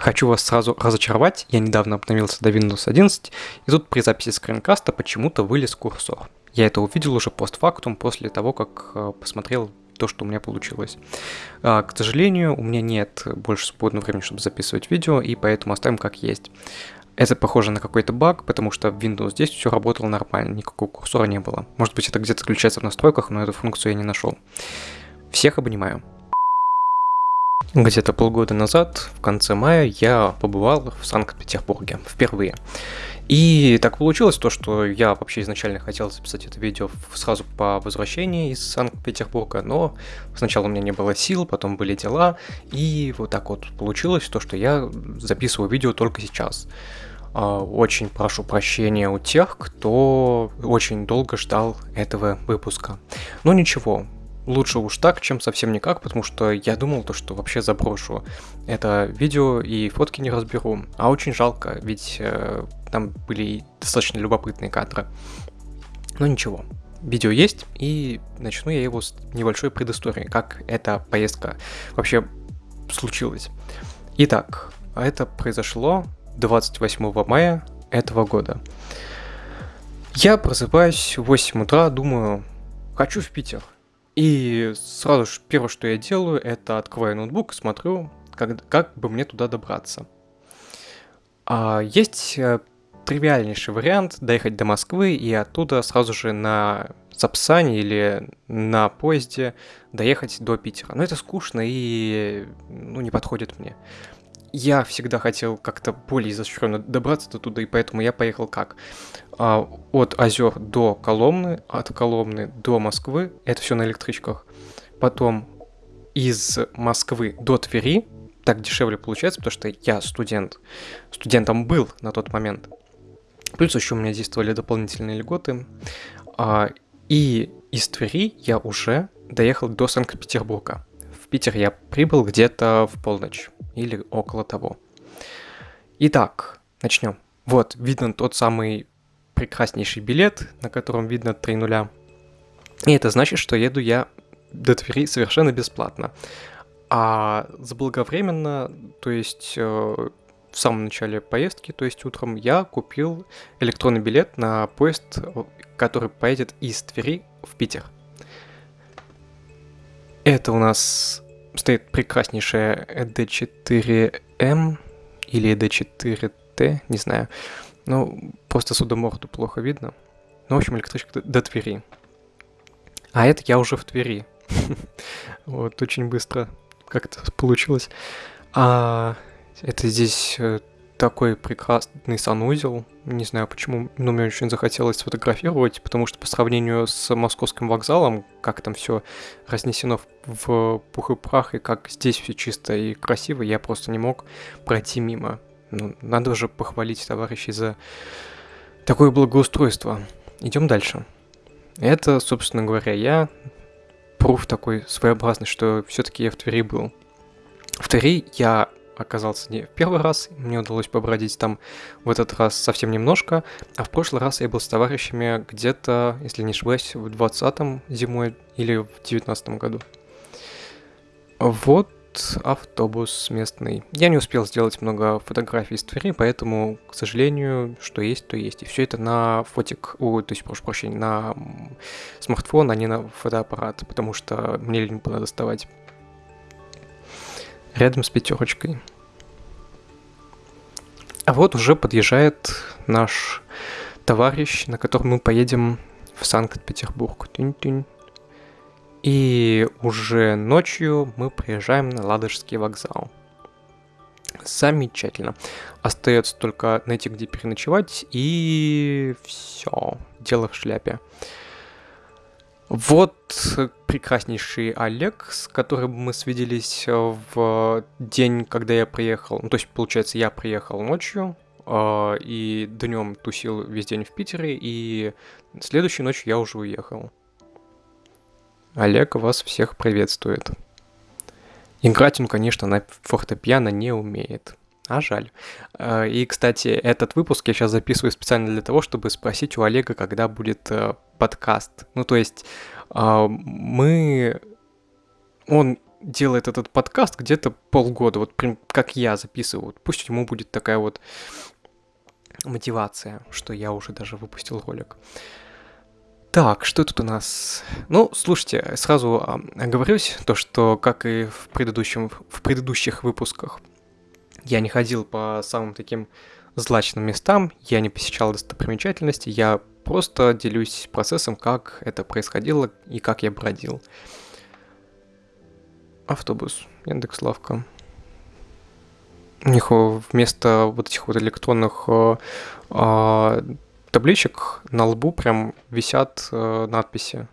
Хочу вас сразу разочаровать, я недавно обновился до Windows 11, и тут при записи скринкаста почему-то вылез курсор. Я это увидел уже постфактум после того, как э, посмотрел то, что у меня получилось. А, к сожалению, у меня нет больше свободного времени, чтобы записывать видео, и поэтому оставим как есть. Это похоже на какой-то баг, потому что в Windows 10 все работало нормально, никакого курсора не было. Может быть, это где-то заключается в настройках, но эту функцию я не нашел. Всех обнимаю. Где-то полгода назад, в конце мая, я побывал в Санкт-Петербурге впервые. И так получилось то, что я вообще изначально хотел записать это видео сразу по возвращении из Санкт-Петербурга, но сначала у меня не было сил, потом были дела, и вот так вот получилось то, что я записываю видео только сейчас. А, очень прошу прощения у тех, кто очень долго ждал этого выпуска. Но ничего, лучше уж так, чем совсем никак, потому что я думал то, что вообще заброшу это видео и фотки не разберу. А очень жалко, ведь э, там были достаточно любопытные кадры. Но ничего, видео есть, и начну я его с небольшой предыстории, как эта поездка вообще случилась. Итак, это произошло 28 мая этого года. Я просыпаюсь в 8 утра, думаю, хочу в Питер. И сразу же первое, что я делаю, это открываю ноутбук и смотрю, как, как бы мне туда добраться. А, есть э, тривиальнейший вариант доехать до Москвы и оттуда сразу же на Сапсане или на поезде доехать до Питера. Но это скучно и ну, не подходит мне я всегда хотел как-то более изощренно добраться до туда, и поэтому я поехал как? А, от озер до Коломны, от Коломны до Москвы, это все на электричках. Потом из Москвы до Твери, так дешевле получается, потому что я студент. Студентом был на тот момент. Плюс еще у меня действовали дополнительные льготы. А, и из Твери я уже доехал до Санкт-Петербурга. Питер я прибыл где-то в полночь или около того. Итак, начнем. Вот, видно тот самый прекраснейший билет, на котором видно 3 нуля. И это значит, что еду я до Твери совершенно бесплатно. А заблаговременно, то есть э, в самом начале поездки, то есть утром, я купил электронный билет на поезд, который поедет из Твери в Питер. Это у нас стоит прекраснейшая ED4M или ED4T, не знаю. Ну, просто судоморду плохо видно. Ну, в общем, электричка до Твери. А это я уже в Твери. вот, очень быстро как-то получилось. А это здесь э, такой прекрасный санузел. Не знаю почему, но мне очень захотелось сфотографировать, потому что по сравнению с московским вокзалом, как там все разнесено в пух и прах, и как здесь все чисто и красиво, я просто не мог пройти мимо. Ну, надо же похвалить товарищей за такое благоустройство. Идем дальше. Это, собственно говоря, я пруф такой своеобразный, что все-таки я в Твери был. В Твери я оказался не в первый раз, мне удалось побродить там в этот раз совсем немножко, а в прошлый раз я был с товарищами где-то, если не ошибаюсь, в 20-м зимой или в 19 году. Вот автобус местный. Я не успел сделать много фотографий из Твери, поэтому, к сожалению, что есть, то есть. И все это на фотик, о, то есть, прошу прощения, на смартфон, а не на фотоаппарат, потому что мне лень было доставать рядом с пятерочкой. А вот уже подъезжает наш товарищ, на котором мы поедем в Санкт-Петербург. И уже ночью мы приезжаем на Ладожский вокзал. Замечательно. Остается только найти, где переночевать, и все. Дело в шляпе. Вот прекраснейший Олег, с которым мы свиделись э, в день, когда я приехал. Ну, то есть, получается, я приехал ночью, э, и днем тусил весь день в Питере, и следующей ночью я уже уехал. Олег вас всех приветствует. Играть он, конечно, на фортепиано не умеет. А жаль. Э, и, кстати, этот выпуск я сейчас записываю специально для того, чтобы спросить у Олега, когда будет подкаст. Ну, то есть а, мы... Он делает этот подкаст где-то полгода, вот прям как я записываю. Пусть ему будет такая вот мотивация, что я уже даже выпустил ролик. Так, что тут у нас? Ну, слушайте, сразу оговорюсь, то, что, как и в, предыдущем, в предыдущих выпусках, я не ходил по самым таким злачным местам, я не посещал достопримечательности, я просто делюсь процессом, как это происходило и как я бродил. Автобус, Яндекс Лавка. У них вместо вот этих вот электронных э, э, табличек на лбу прям висят э, надписи.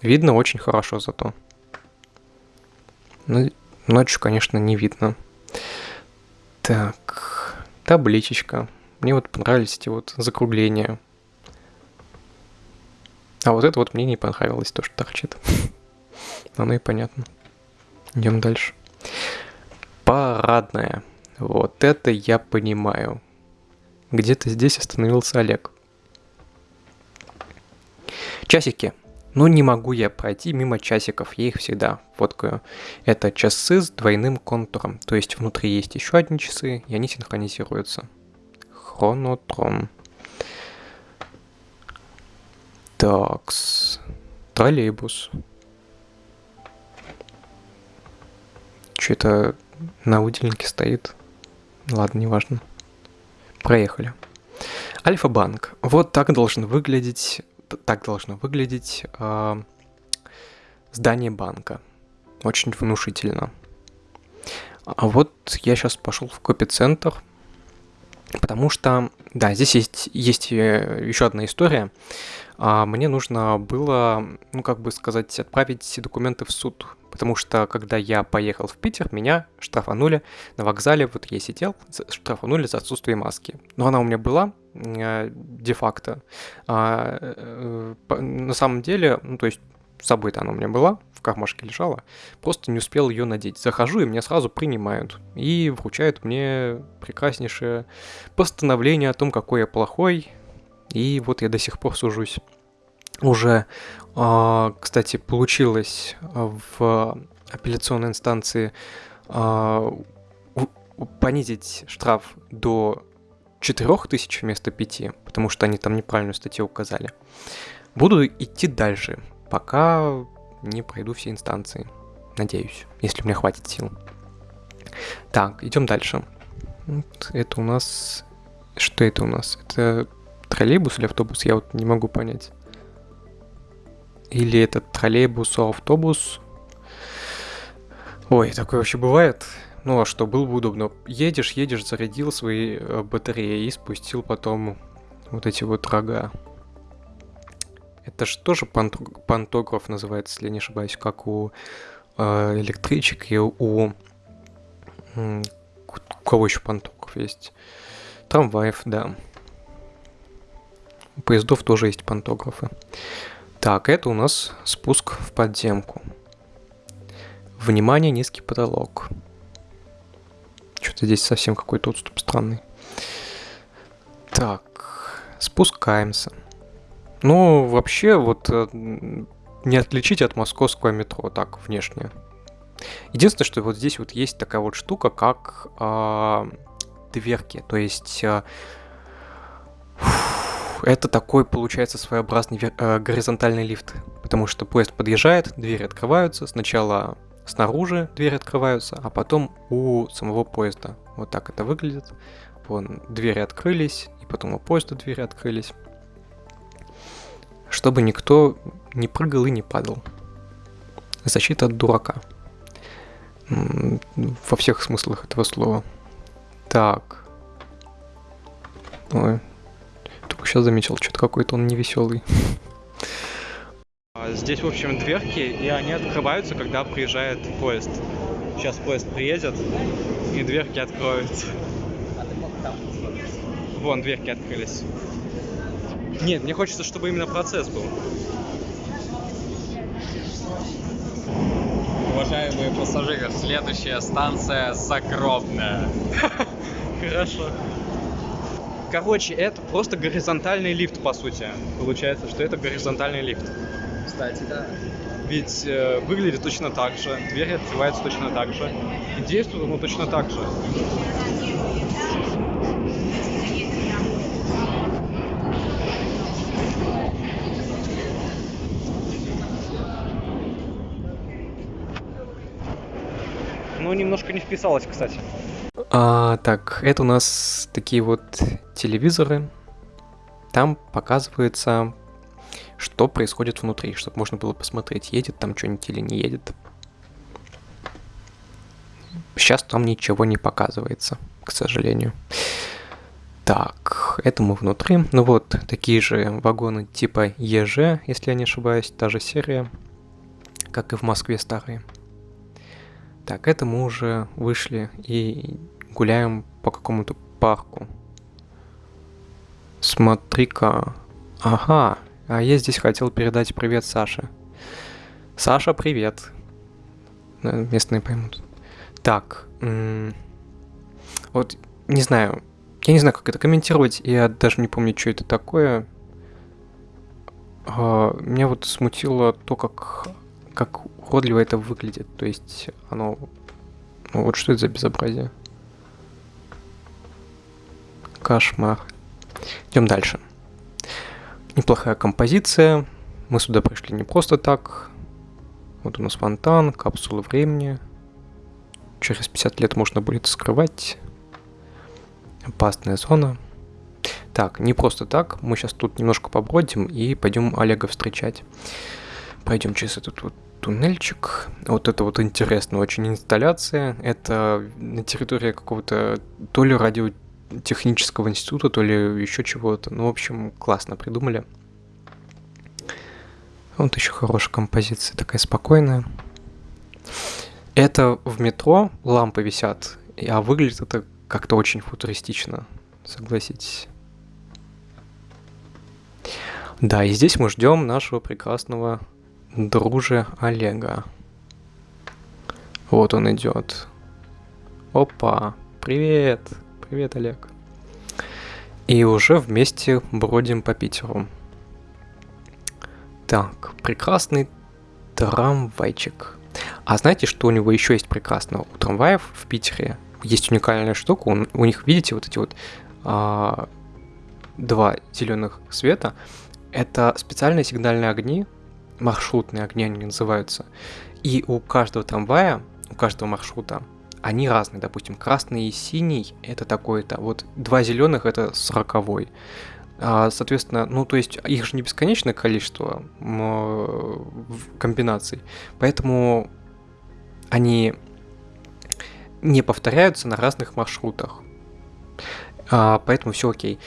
Видно очень хорошо зато. Ну, ночью, конечно, не видно. Так, табличечка. Мне вот понравились эти вот закругления. А вот это вот мне не понравилось, то, что торчит. Оно и понятно. Идем дальше. Парадная. Вот это я понимаю. Где-то здесь остановился Олег. Часики. Ну не могу я пройти мимо часиков, я их всегда фоткаю. Это часы с двойным контуром, то есть внутри есть еще одни часы, и они синхронизируются. Хронотрон. Такс. Троллейбус. Что-то на выделенке стоит. Ладно, неважно. Проехали. Альфа-банк. Вот так должен выглядеть, так должно выглядеть э, здание банка. Очень внушительно. А вот я сейчас пошел в копицентр, потому что, да, здесь есть, есть э, еще одна история. А мне нужно было, ну, как бы сказать, отправить документы в суд Потому что, когда я поехал в Питер, меня штрафанули на вокзале, вот я сидел, штрафанули за отсутствие маски. Но она у меня была э, де-факто. А, э, на самом деле, ну, то есть собой-то она у меня была, в кармашке лежала, просто не успел ее надеть. Захожу, и меня сразу принимают. И вручают мне прекраснейшее постановление о том, какой я плохой. И вот я до сих пор сужусь уже, а, кстати, получилось в апелляционной инстанции а, понизить штраф до 4000 вместо 5, потому что они там неправильную статью указали. Буду идти дальше, пока не пройду все инстанции. Надеюсь, если мне хватит сил. Так, идем дальше. Это у нас... Что это у нас? Это троллейбус или автобус? Я вот не могу понять. Или это троллейбус, автобус. Ой, такое вообще бывает. Ну а что, было бы удобно. Едешь, едешь, зарядил свои э, батареи и спустил потом вот эти вот рога. Это же тоже пантограф называется, если не ошибаюсь, как у э, электричек и у... у кого еще пантограф есть? Трамваев, да. У поездов тоже есть пантографы. Так, это у нас спуск в подземку. Внимание, низкий потолок. Что-то здесь совсем какой-то отступ странный. Так, спускаемся. Ну, вообще, вот э, не отличить от московского метро, так, внешне. Единственное, что вот здесь вот есть такая вот штука, как э, дверки. То есть... Э, это такой, получается, своеобразный э, горизонтальный лифт, потому что поезд подъезжает, двери открываются, сначала снаружи двери открываются, а потом у самого поезда. Вот так это выглядит. Вон, двери открылись, и потом у поезда двери открылись. Чтобы никто не прыгал и не падал. Защита от дурака. Во всех смыслах этого слова. Так. Ой, только сейчас заметил, что-то какой-то он невеселый. А, здесь, в общем, дверки, и они открываются, когда приезжает поезд. Сейчас поезд приедет, и дверки откроются. Вон, дверки открылись. Нет, мне хочется, чтобы именно процесс был. Уважаемые пассажиры, следующая станция Закропная. Хорошо. Короче, это просто горизонтальный лифт, по сути. Получается, что это горизонтальный лифт. Кстати, да. ведь э, выглядит точно так же, дверь открывается точно так же, и действует оно точно так же. Ну, немножко не вписалось, кстати. А, так, это у нас такие вот телевизоры. Там показывается, что происходит внутри, чтобы можно было посмотреть, едет там что-нибудь или не едет. Сейчас там ничего не показывается, к сожалению. Так, это мы внутри. Ну вот, такие же вагоны типа ЕЖ, если я не ошибаюсь, та же серия, как и в Москве старые. Так, это мы уже вышли и гуляем по какому-то парку. Смотри-ка. Ага, а я здесь хотел передать привет Саше. Саша, привет. Э, местные поймут. Так, вот, не знаю, я не знаю, как это комментировать, я даже не помню, что это такое. А, меня вот смутило то, как, как уродливо это выглядит. То есть оно... Ну вот что это за безобразие? Кошмар. Идем дальше. Неплохая композиция. Мы сюда пришли не просто так. Вот у нас фонтан, капсулы времени. Через 50 лет можно будет скрывать. Опасная зона. Так, не просто так. Мы сейчас тут немножко побродим и пойдем Олега встречать. Пойдем через этот вот туннельчик. Вот это вот интересная очень инсталляция. Это на территории какого-то то ли радиотехнического института, то ли еще чего-то. Ну, в общем, классно придумали. Вот еще хорошая композиция, такая спокойная. Это в метро лампы висят, а выглядит это как-то очень футуристично, согласитесь. Да, и здесь мы ждем нашего прекрасного друже Олега. Вот он идет. Опа, привет, привет, Олег. И уже вместе бродим по Питеру. Так, прекрасный трамвайчик. А знаете, что у него еще есть прекрасного? У трамваев в Питере есть уникальная штука. У, у них, видите, вот эти вот а, два зеленых света. Это специальные сигнальные огни, маршрутные огни они называются. И у каждого трамвая, у каждого маршрута, они разные. Допустим, красный и синий это такой-то. Вот два зеленых это сороковой. А, соответственно, ну то есть их же не бесконечное количество комбинаций. Поэтому они не повторяются на разных маршрутах. А, поэтому все окей.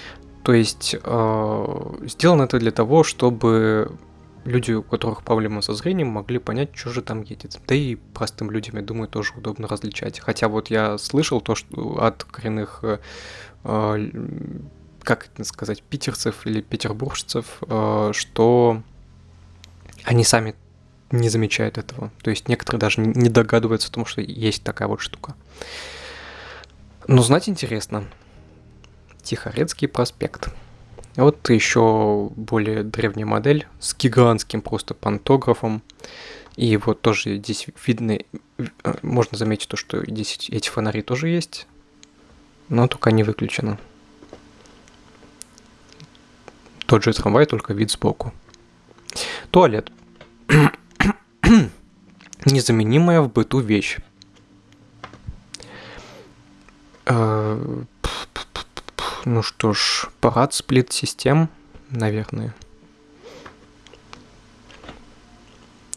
То есть э, сделано это для того, чтобы люди, у которых проблемы со зрением, могли понять, что же там едет. Да и простым людям, я думаю, тоже удобно различать. Хотя вот я слышал то, что от коренных, э, э, как это сказать, питерцев или петербуржцев, э, что они сами не замечают этого. То есть некоторые даже не догадываются о том, что есть такая вот штука. Но знать интересно. Тихорецкий проспект. Вот еще более древняя модель с гигантским просто пантографом. И вот тоже здесь видно, э, можно заметить то, что здесь эти фонари тоже есть, но только не выключено. Тот же трамвай, только вид сбоку. Туалет. Незаменимая в быту вещь. Ну что ж, парад сплит-систем, наверное.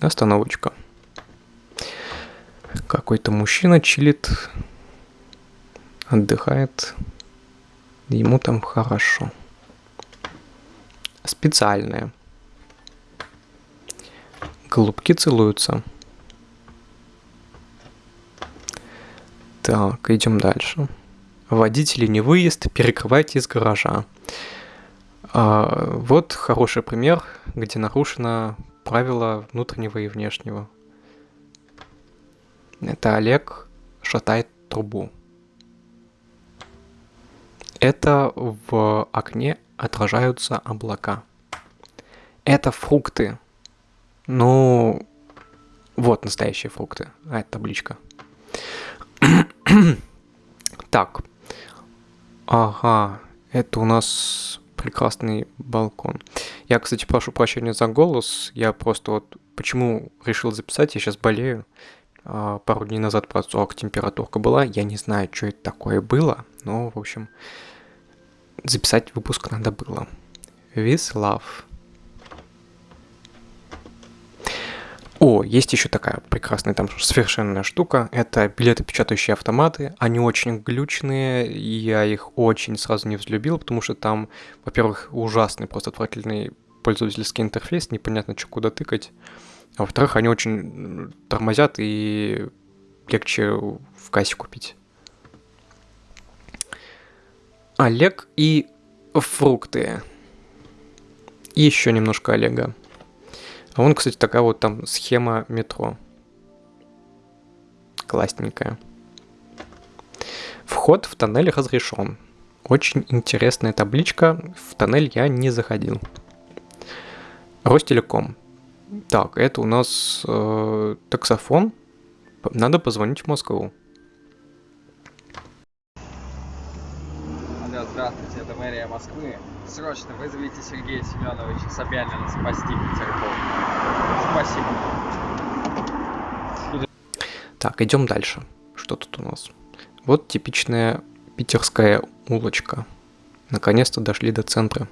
Остановочка. Какой-то мужчина чилит, отдыхает. Ему там хорошо. Специальное. Голубки целуются. Так, идем дальше. Водители не выезд, перекрывайте из гаража. А, вот хороший пример, где нарушено правило внутреннего и внешнего. Это Олег шатает трубу. Это в окне отражаются облака. Это фрукты. Ну, Вот настоящие фрукты. А, это табличка. так. Ага, это у нас прекрасный балкон. Я, кстати, прошу прощения за голос. Я просто вот почему решил записать, я сейчас болею. А, пару дней назад про 40 температурка была. Я не знаю, что это такое было, но, в общем, записать выпуск надо было. With О, есть еще такая прекрасная там совершенная штука. Это билетопечатающие автоматы. Они очень глючные, я их очень сразу не взлюбил, потому что там, во-первых, ужасный, просто отвратительный пользовательский интерфейс, непонятно, что куда тыкать. А во-вторых, они очень тормозят и легче в кассе купить. Олег и фрукты. Еще немножко Олега. А вон, кстати, такая вот там схема метро. Классненькая. Вход в тоннель разрешен. Очень интересная табличка. В тоннель я не заходил. Ростелеком. Так, это у нас э, таксофон. Надо позвонить в Москву. Здравствуйте, это мэрия Москвы. Срочно вызовите Сергея Семеновича Собянина спасти Петербург. Спасибо. Так, идем дальше. Что тут у нас? Вот типичная питерская улочка. Наконец-то дошли до центра.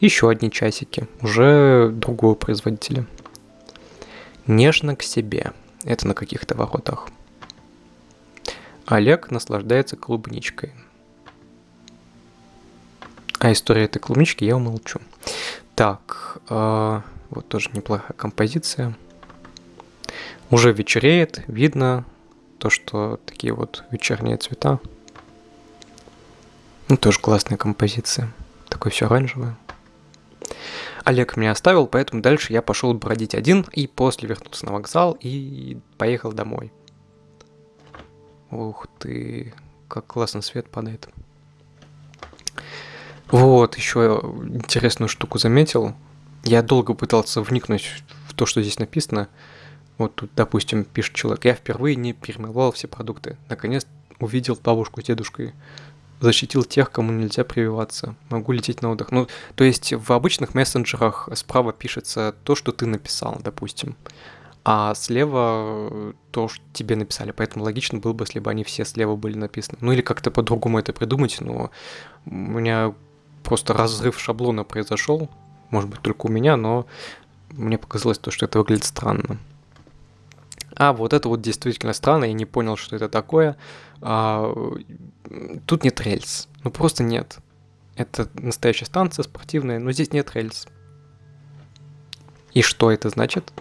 Еще одни часики, уже другого производителя. Нежно к себе. Это на каких-то воротах. Олег наслаждается клубничкой. А история этой клубнички я умолчу. Так, э, вот тоже неплохая композиция. Уже вечереет, видно то, что такие вот вечерние цвета. Ну, тоже классная композиция. Такое все оранжевое. Олег меня оставил, поэтому дальше я пошел бродить один и после вернулся на вокзал и поехал домой. Ух ты, как классно свет падает. Вот, еще интересную штуку заметил. Я долго пытался вникнуть в то, что здесь написано. Вот тут, допустим, пишет человек, я впервые не перемывал все продукты. Наконец увидел бабушку с дедушкой. Защитил тех, кому нельзя прививаться. Могу лететь на отдых. Ну, то есть в обычных мессенджерах справа пишется то, что ты написал, допустим. А слева то, что тебе написали. Поэтому логично было бы, если бы они все слева были написаны. Ну или как-то по-другому это придумать, но у меня просто разрыв шаблона произошел. Может быть, только у меня, но мне показалось то, что это выглядит странно. А вот это вот действительно странно, я не понял, что это такое. А, тут нет рельс. Ну просто нет. Это настоящая станция спортивная, но здесь нет рельс. И что это значит?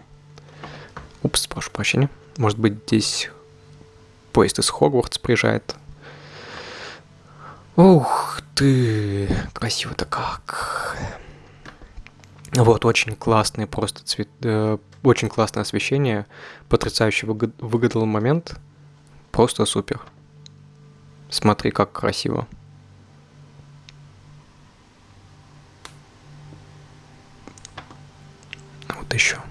Упс, прошу прощения. Может быть, здесь поезд из Хогвартс приезжает. Ух ты, красиво-то как. Вот, очень классный просто цвет, э, очень классное освещение, потрясающе выгадал момент, просто супер. Смотри, как красиво. Вот еще.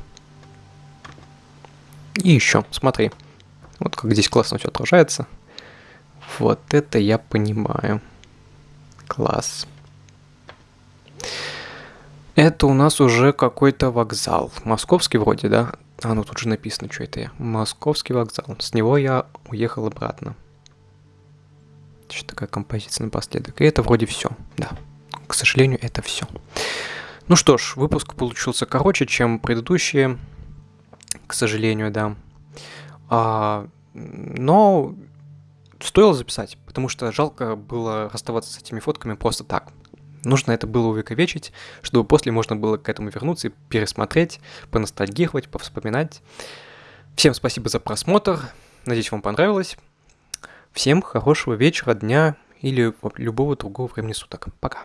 И еще, смотри. Вот как здесь классно все отражается. Вот это я понимаю. Класс. Это у нас уже какой-то вокзал. Московский вроде, да? А, ну тут же написано, что это я. Московский вокзал. С него я уехал обратно. Что такая композиция напоследок. И это вроде все, да. К сожалению, это все. Ну что ж, выпуск получился короче, чем предыдущие. К сожалению, да. А, но стоило записать, потому что жалко было расставаться с этими фотками просто так. Нужно это было увековечить, чтобы после можно было к этому вернуться и пересмотреть, поностальгировать, повспоминать. Всем спасибо за просмотр. Надеюсь, вам понравилось. Всем хорошего вечера, дня или любого другого времени суток. Пока.